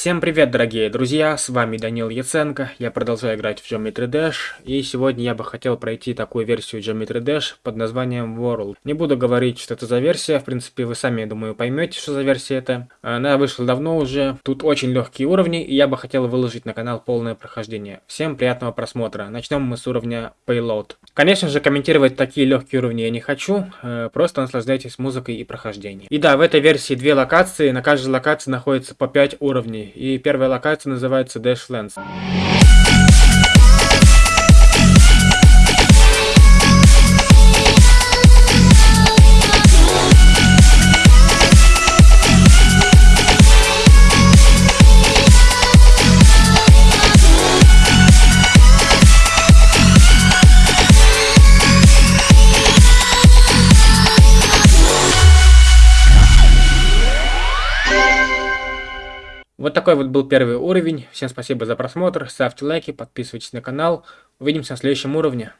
Всем привет, дорогие друзья, с вами Данил Яценко, я продолжаю играть в Geometry Dash, и сегодня я бы хотел пройти такую версию Geometry Dash под названием World. Не буду говорить, что это за версия, в принципе, вы сами, я думаю, поймете, что за версия это. Она вышла давно уже, тут очень легкие уровни, и я бы хотел выложить на канал полное прохождение. Всем приятного просмотра, начнем мы с уровня Payload. Конечно же, комментировать такие легкие уровни я не хочу, э, просто наслаждайтесь музыкой и прохождением. И да, в этой версии две локации, на каждой локации находится по 5 уровней и первая локация называется Dashlands. Вот такой вот был первый уровень. Всем спасибо за просмотр. Ставьте лайки, подписывайтесь на канал. Увидимся на следующем уровне.